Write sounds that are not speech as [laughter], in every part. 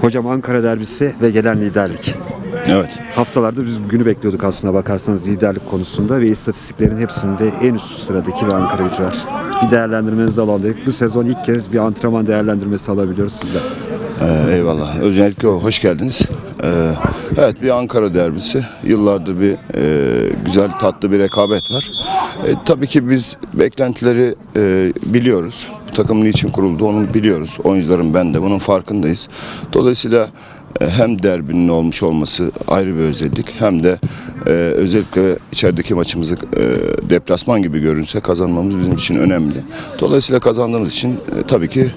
Hocam Ankara derbisi ve gelen liderlik. Evet. Haftalardır biz bugünü bekliyorduk aslına bakarsanız liderlik konusunda ve istatistiklerin hepsinde en üst sıradaki bir Ankara gücü var. Bir değerlendirmenizi alalım. Bu sezon ilk kez bir antrenman değerlendirmesi alabiliyoruz sizden. Ee, eyvallah. Öncelikle hoş geldiniz. Ee, evet bir Ankara derbisi. Yıllardır bir e, güzel tatlı bir rekabet var. E, tabii ki biz beklentileri e, biliyoruz. Bu takım niçin kuruldu onu biliyoruz. Oyuncuların ben de bunun farkındayız. Dolayısıyla e, hem derbinin olmuş olması ayrı bir özellik hem de e, özellikle içerideki maçımızı e, deplasman gibi görünse kazanmamız bizim için önemli. Dolayısıyla kazandığımız için e, tabii ki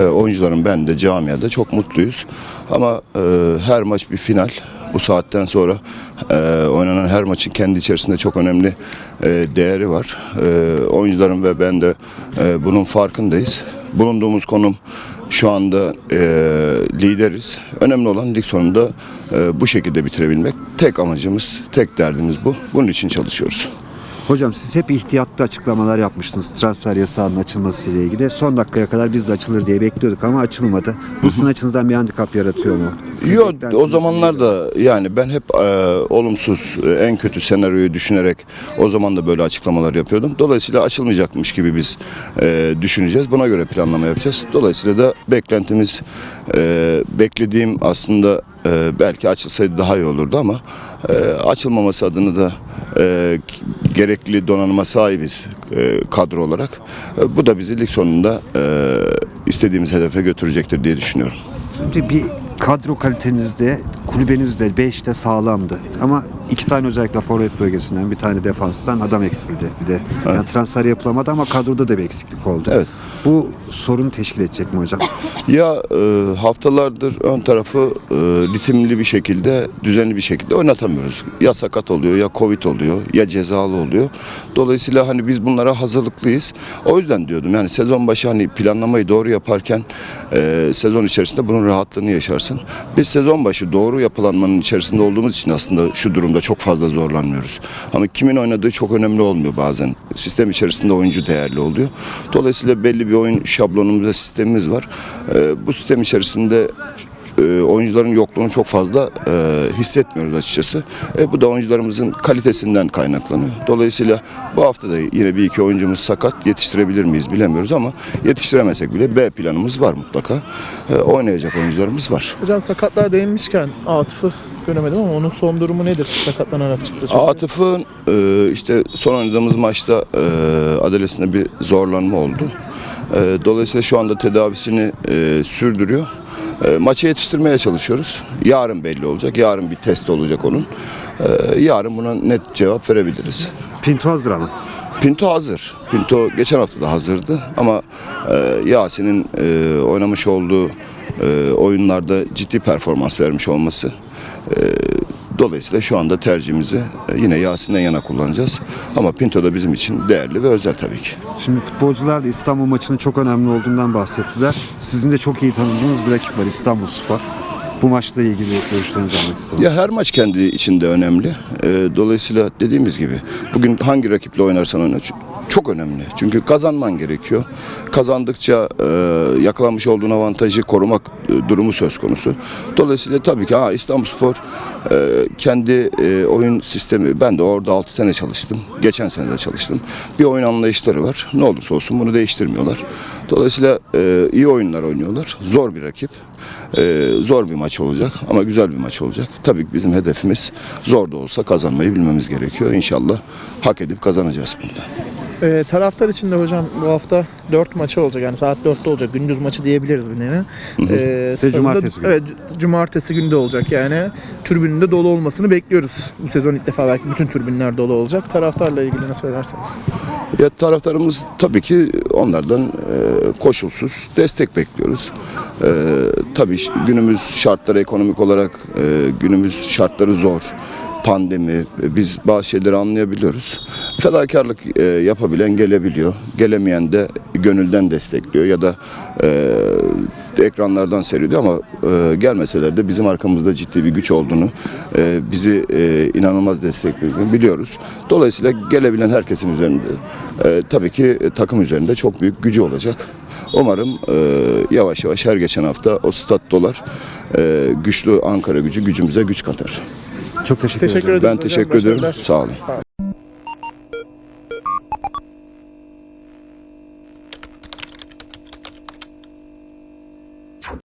e, oyuncuların ben de camiada çok mutluyuz. Ama e, her maç bir final. Bu saatten sonra e, oynanan her maçın kendi içerisinde çok önemli e, değeri var. E, oyuncuların ve ben de e, bunun farkındayız. Bulunduğumuz konum şu anda e, lideriz. Önemli olan lig sonunda e, bu şekilde bitirebilmek. Tek amacımız, tek derdimiz bu. Bunun için çalışıyoruz. Hocam siz hep ihtiyatlı açıklamalar yapmıştınız transfer yasağının açılması ile ilgili. Son dakikaya kadar biz de açılır diye bekliyorduk ama açılmadı. Bu sizin açınızdan bir handikap yaratıyor mu? Yok o zamanlar da yani ben hep e, olumsuz e, en kötü senaryoyu düşünerek o zaman da böyle açıklamalar yapıyordum. Dolayısıyla açılmayacakmış gibi biz e, düşüneceğiz. Buna göre planlama yapacağız. Dolayısıyla da beklentimiz e, beklediğim aslında e, belki açılsaydı daha iyi olurdu ama e, açılmaması adına da e, gerekli donanıma sahibiz e, kadro olarak. E, bu da bizi lig sonunda e, istediğimiz hedefe götürecektir diye düşünüyorum. Şimdi bir kadro kalitenizde, kulübenizde 5'te sağlamdı. Ama iki tane özellikle forvet bölgesinden, bir tane defanstan adam eksildi. Bir de yani transfer yapılamadı ama kadroda da bir eksiklik oldu. Evet. Bu sorun teşkil edecek mi hocam? [laughs] Ya e, haftalardır ön tarafı e, ritimli bir şekilde, düzenli bir şekilde oynatamıyoruz. Ya sakat oluyor, ya covid oluyor, ya cezalı oluyor. Dolayısıyla hani biz bunlara hazırlıklıyız. O yüzden diyordum yani sezon başı hani planlamayı doğru yaparken e, sezon içerisinde bunun rahatlığını yaşarsın. Biz sezon başı doğru yapılanmanın içerisinde olduğumuz için aslında şu durumda çok fazla zorlanmıyoruz. Ama kimin oynadığı çok önemli olmuyor bazen. Sistem içerisinde oyuncu değerli oluyor. Dolayısıyla belli bir oyun şablonumuz ve sistemimiz var. E, bu sistem içerisinde e, oyuncuların yokluğunu çok fazla e, hissetmiyoruz açıkçası. E, bu da oyuncularımızın kalitesinden kaynaklanıyor. Dolayısıyla bu hafta da yine bir iki oyuncumuz sakat. Yetiştirebilir miyiz bilemiyoruz ama yetiştiremesek bile B planımız var mutlaka. E, oynayacak oyuncularımız var. Hocam sakatlığa değinmişken Atıf'ı göremedim ama onun son durumu nedir? Sakatlanarak çıktı. Atıf'ın e, işte son oynadığımız maçta e, adalesinde bir zorlanma oldu. E, dolayısıyla şu anda tedavisini e, sürdürüyor. E, maça yetiştirmeye çalışıyoruz. Yarın belli olacak. Yarın bir test olacak onun. E, yarın buna net cevap verebiliriz. Pinto hazır ama. Pinto hazır. Pinto geçen hafta da hazırdı ama e, Yasin'in e, oynamış olduğu e, oyunlarda ciddi performans vermiş olması e, dolayısıyla şu anda tercihimizi e, yine Yasin'den yana kullanacağız. Ama Pinto da bizim için değerli ve özel tabii ki. Şimdi futbolcular da İstanbul maçının çok önemli olduğundan bahsettiler. Sizin de çok iyi tanıdığınız bir rakip var İstanbul Spor. Bu maçla ilgili görüşlerinizi almak istiyorum. Ya her maç kendi içinde önemli. Ee, dolayısıyla dediğimiz gibi bugün hangi rakiple oynarsan oyna çok önemli. Çünkü kazanman gerekiyor. Kazandıkça e, yakalanmış olduğun avantajı korumak e, durumu söz konusu. Dolayısıyla tabii ki ha, İstanbulspor e, kendi e, oyun sistemi ben de orada 6 sene çalıştım. Geçen sene de çalıştım. Bir oyun anlayışları var. Ne olursa olsun bunu değiştirmiyorlar. Dolayısıyla e, iyi oyunlar oynuyorlar. Zor bir rakip. E, zor bir maç olacak ama güzel bir maç olacak. Tabii ki bizim hedefimiz zor da olsa kazanmayı bilmemiz gerekiyor. İnşallah hak edip kazanacağız bunda. Ee, taraftar için de hocam bu hafta 4 maçı olacak yani saat 4'te olacak gündüz maçı diyebiliriz bir nevi. Ee, sonunda- cumartesi günü. Evet cumartesi günü de olacak yani tribünün de dolu olmasını bekliyoruz. Bu sezon ilk defa belki bütün tribünler dolu olacak. Taraftarla ilgili ne söylersiniz? Ya taraftarımız tabii ki onlardan e, koşulsuz destek bekliyoruz. E, tabii günümüz şartları ekonomik olarak e, günümüz şartları zor. Pandemi, e, biz bazı şeyleri anlayabiliyoruz. Fedakarlık e, yapabilen gelebiliyor. Gelemeyen de gönülden destekliyor ya da e, ekranlardan seyrediyor ama e, gelmeseler de bizim arkamızda ciddi bir güç olduğunu, e, bizi e, inanılmaz desteklediğini biliyoruz. Dolayısıyla gelebilen herkesin üzerinde e, tabii ki takım üzerinde çok büyük gücü olacak. Umarım e, yavaş yavaş her geçen hafta o stat dolar e, güçlü Ankara gücü gücümüze güç katar. Çok teşekkür, Teşekkür ederim. Ben teşekkür ederim. Başarılar. Sağ olun.